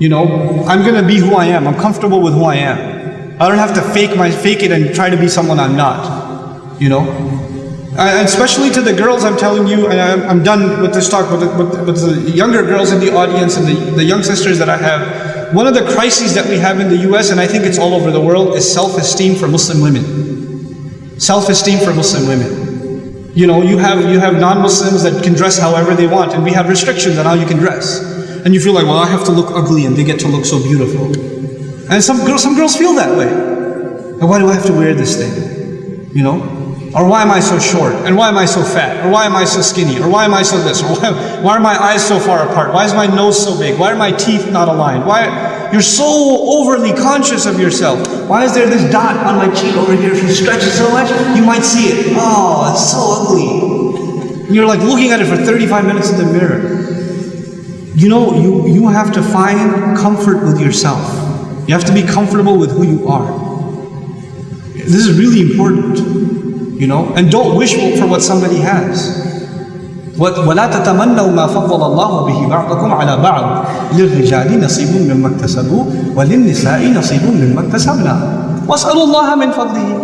You know, I'm gonna be who I am. I'm comfortable with who I am. I don't have to fake my fake it and try to be someone I'm not. You know, and especially to the girls, I'm telling you, and I'm, I'm done with this talk. With the, the younger girls in the audience and the, the young sisters that I have, one of the crises that we have in the U.S. and I think it's all over the world is self-esteem for Muslim women. Self-esteem for Muslim women. You know, you have you have non-Muslims that can dress however they want, and we have restrictions on how you can dress. And you feel like, well, I have to look ugly and they get to look so beautiful. And some girls, some girls feel that way. And why do I have to wear this thing? You know? Or why am I so short? And why am I so fat? Or why am I so skinny? Or why am I so this? Or why, why are my eyes so far apart? Why is my nose so big? Why are my teeth not aligned? Why you're so overly conscious of yourself? Why is there this dot on my cheek over here? If you stretch it so much, you might see it. Oh, it's so ugly. And you're like looking at it for 35 minutes in the mirror You know, you, you have to find comfort with yourself. You have to be comfortable with who you are. This is really important, you know, and don't wish for what somebody has. ولا تتمنوا ما فضل الله به بعضكم على بعض للرجال نصيب مما اكتسبوا وللنساء نصيب مما اكتسبنا واسألوا الله من فضله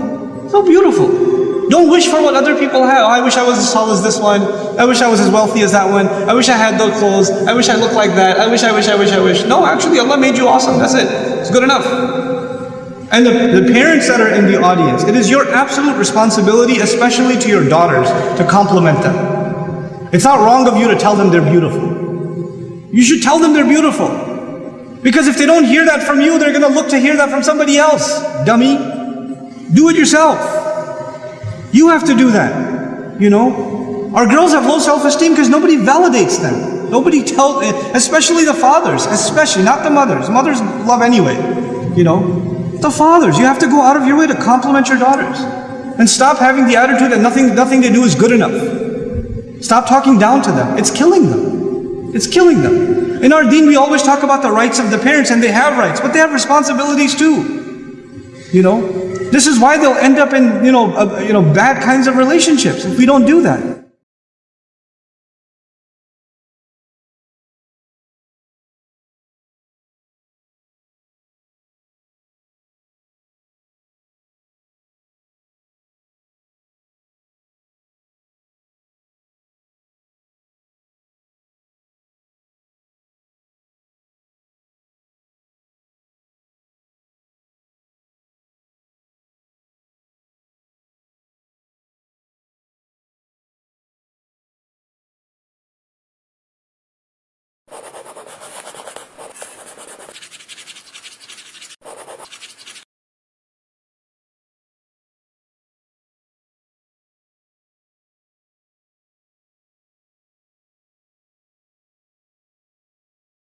So beautiful. Don't wish for what other people have. Oh, I wish I was as tall as this one. I wish I was as wealthy as that one. I wish I had those clothes. I wish I looked like that. I wish, I wish, I wish, I wish. No, actually Allah made you awesome. That's it. It's good enough. And the, the parents that are in the audience, it is your absolute responsibility, especially to your daughters, to compliment them. It's not wrong of you to tell them they're beautiful. You should tell them they're beautiful. Because if they don't hear that from you, they're going to look to hear that from somebody else. Dummy. Do it yourself. You have to do that. You know? Our girls have low self-esteem because nobody validates them. Nobody tells, especially the fathers, especially, not the mothers. Mothers love anyway. You know? The fathers, you have to go out of your way to compliment your daughters. And stop having the attitude that nothing, nothing they do is good enough. Stop talking down to them. It's killing them. It's killing them. In our deen, we always talk about the rights of the parents, and they have rights, but they have responsibilities too. You know? This is why they'll end up in, you know, uh, you know, bad kinds of relationships if we don't do that.